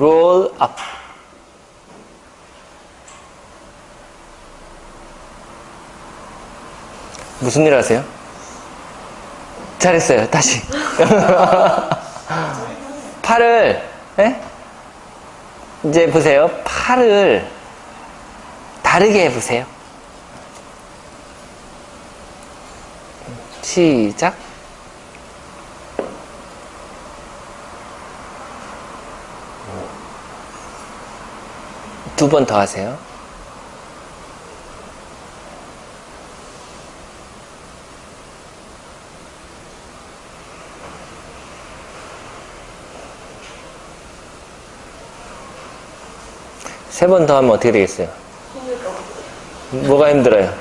roll up. 무슨 일 하세요? 잘했어요. 다시. 팔을, 예? 이제 보세요. 팔을 다르게 해보세요. 시작. 두 번 더 하세요. 세 번 더 하면 어떻게 되겠어요? 뭐가 힘들어요?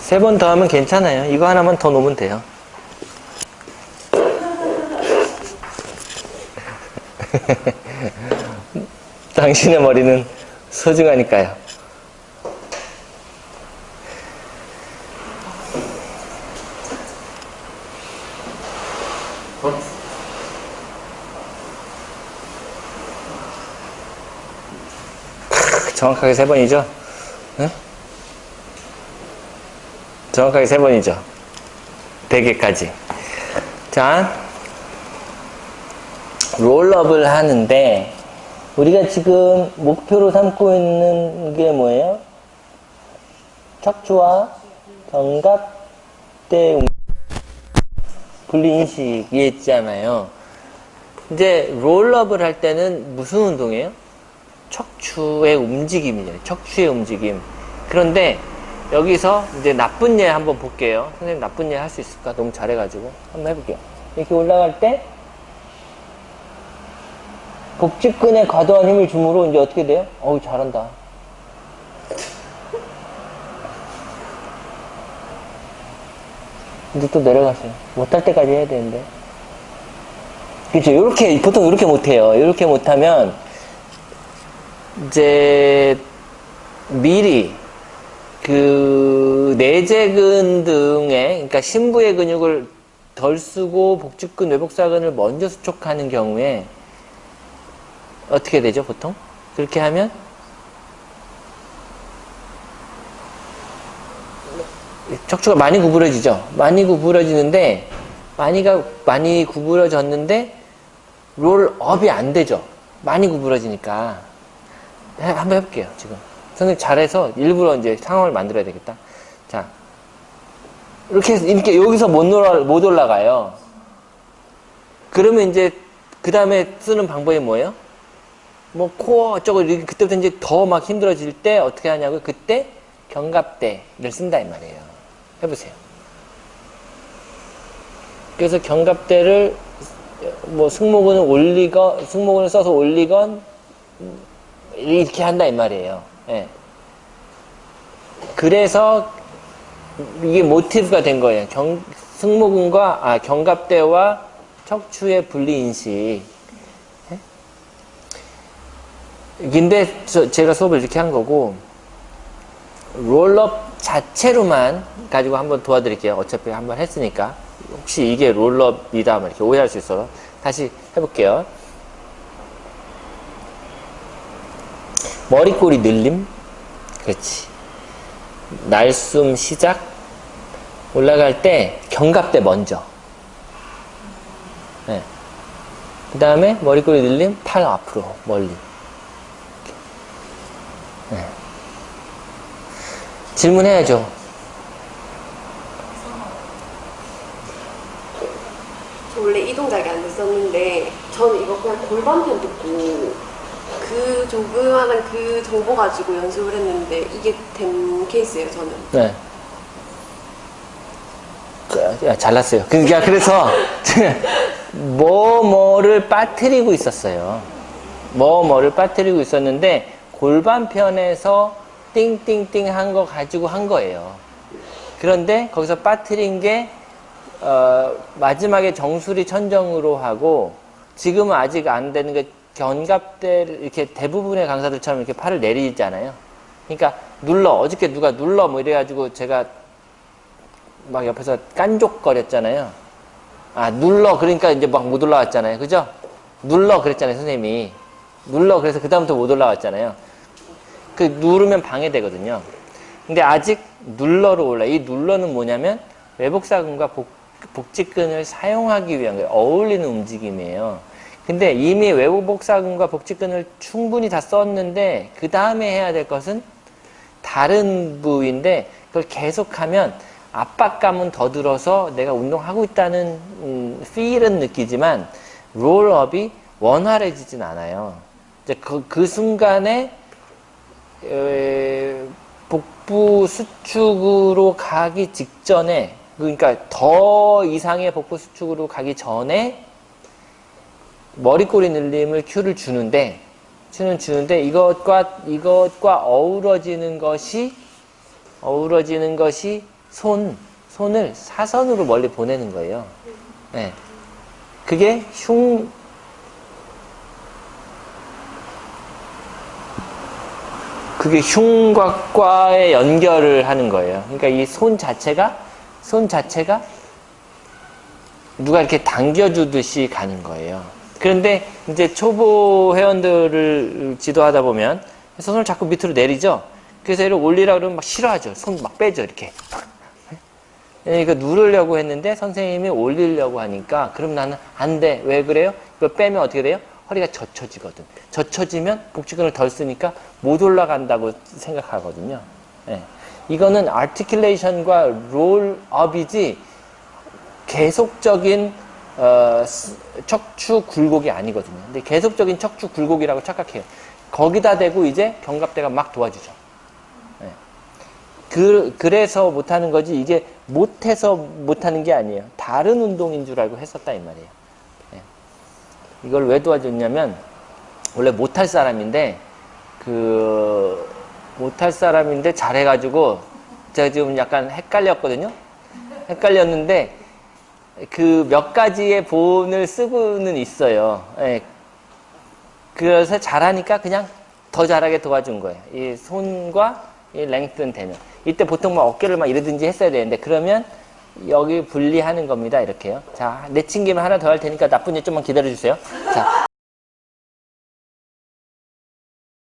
세 번 더 하면 괜찮아요. 이거 하나만 더 놓으면 돼요. 당신의 머리는 소중하니까요. 정확하게 세 번이죠? 네? 정확하게 세 번이죠? 100개까지. 자, 롤업을 하는데, 우리가 지금 목표로 삼고 있는 게 뭐예요? 척추와 견갑대 분리인식이 있잖아요. 이제 롤업을 할 때는 무슨 운동이에요? 척추의 움직임이에요. 척추의 움직임. 그런데 여기서 이제 나쁜 예 한번 볼게요. 선생님 나쁜 예 할 수 있을까? 너무 잘해가지고. 한번 해볼게요. 이렇게 올라갈 때 복직근에 과도한 힘을 주므로 이제 어떻게 돼요? 어우 잘한다. 이제 또 내려가세요. 못할 때까지 해야 되는데. 그렇죠. 이렇게 보통 이렇게 못해요. 이렇게 못하면 이제 미리 그 내재근 등의 그러니까 심부의 근육을 덜 쓰고 복직근 외복사근을 먼저 수축하는 경우에 어떻게 되죠 보통 그렇게 하면 척추가 많이 구부러지죠 많이 구부러지는데 많이가 많이 구부러졌는데 롤업이 안 되죠 많이 구부러지니까 한번 해볼게요, 지금. 선생님 잘해서 일부러 이제 상황을 만들어야 되겠다. 자. 이렇게, 이렇게 여기서 못, 올라, 못 올라가요. 그러면 이제, 그 다음에 쓰는 방법이 뭐예요? 뭐, 코어 어쩌고, 그때부터 이제 더 막 힘들어질 때 어떻게 하냐고 그때 견갑대를 쓴다, 이 말이에요. 해보세요. 그래서 견갑대를 뭐 승모근을 올리건, 승모근을 써서 올리건, 이렇게 한다 이 말이에요. 예. 그래서 이게 모티브가 된 거예요. 경, 승모근과 아, 견갑대와 척추의 분리 인식. 예? 근데 저, 제가 수업을 이렇게 한 거고 롤업 자체로만 가지고 한번 도와드릴게요. 어차피 한번 했으니까. 혹시 이게 롤업이다 이렇게 오해할 수 있어서. 다시 해볼게요. 머리꼬리 늘림? 그렇지. 날숨 시작? 올라갈 때 견갑대 먼저. 네. 그 다음에 머리꼬리 늘림? 팔 앞으로 멀리 질문해야죠 저 원래 이 동작이 안 됐었는데 저는 이거 그냥 골반편 듣고 그 조그만한 그 정보 가지고 연습을 했는데 이게 된 케이스예요 저는 네. 그, 잘났어요. 그러니까 그래서 뭐 뭐를 빠뜨리고 있었어요. 뭐 뭐를 빠뜨리고 있었는데 골반편에서 띵띵띵 한 거 가지고 한 거예요. 그런데 거기서 빠뜨린 게 어, 마지막에 정수리 천정으로 하고 지금은 아직 안 되는 게 견갑대를 이렇게 대부분의 강사들처럼 이렇게 팔을 내리잖아요. 그러니까 눌러 어저께 누가 눌러 뭐 이래가지고 제가 막 옆에서 깐족거렸잖아요. 아, 눌러. 그러니까 이제 막 못 올라왔잖아요. 그죠? 눌러. 그랬잖아요, 선생님이. 눌러. 그래서 그 다음부터 못 올라왔잖아요. 그 누르면 방해되거든요. 근데 아직 눌러로 올라. 이 눌러는 뭐냐면 외복사근과 복, 복직근을 사용하기 위한 거예요. 어울리는 움직임이에요. 근데 이미 외복사근과 복직근을 충분히 다 썼는데 그 다음에 해야 될 것은 다른 부위인데 그걸 계속하면 압박감은 더 들어서 내가 운동하고 있다는 음, feel은 느끼지만 롤업이 원활해지진 않아요. 이제 그, 그 순간에 에, 복부 수축으로 가기 직전에 그러니까 더 이상의 복부 수축으로 가기 전에 머리꼬리 늘림을 큐를 주는데 큐는 주는데 이것과 이것과 어우러지는 것이 어우러지는 것이 손 손을 사선으로 멀리 보내는 거예요. 네. 그게 흉 그게 흉곽과의 연결을 하는 거예요. 그러니까 이 손 자체가 손 자체가 누가 이렇게 당겨주듯이 가는 거예요. 그런데 이제 초보 회원들을 지도하다 보면 손을 자꾸 밑으로 내리죠. 그래서 얘를 올리라 그러면 막 싫어하죠. 손 막 빼죠 이렇게. 그러니까 누르려고 했는데 선생님이 올리려고 하니까 그럼 나는 안 돼. 왜 그래요? 이거 빼면 어떻게 돼요? 허리가 젖혀지거든. 젖혀지면 복직근을 덜 쓰니까 못 올라간다고 생각하거든요. 예. 이거는 아티큘레이션과 롤업이지 계속적인 어, 스- 척추 굴곡이 아니거든요. 근데 계속적인 척추 굴곡이라고 착각해요. 거기다 대고 이제 견갑대가 막 도와주죠. 예. 그, 그래서 못하는 거지 이게 못해서 못하는 게 아니에요. 다른 운동인 줄 알고 했었다 이 말이에요. 예. 이걸 왜 도와줬냐면 원래 못할 사람인데 그 못할 사람인데 잘해가지고 제가 지금 약간 헷갈렸거든요. 헷갈렸는데 그 몇 가지의 본을 쓰고는 있어요. 예. 그래서 잘하니까 그냥 더 잘하게 도와준 거예요. 이 손과 이 랭튼 되면. 이때 보통 막 어깨를 막 이러든지 했어야 되는데 그러면 여기 분리하는 겁니다. 이렇게요. 자, 내친김을 하나 더 할 테니까 나쁜 일 좀만 기다려 주세요. 자,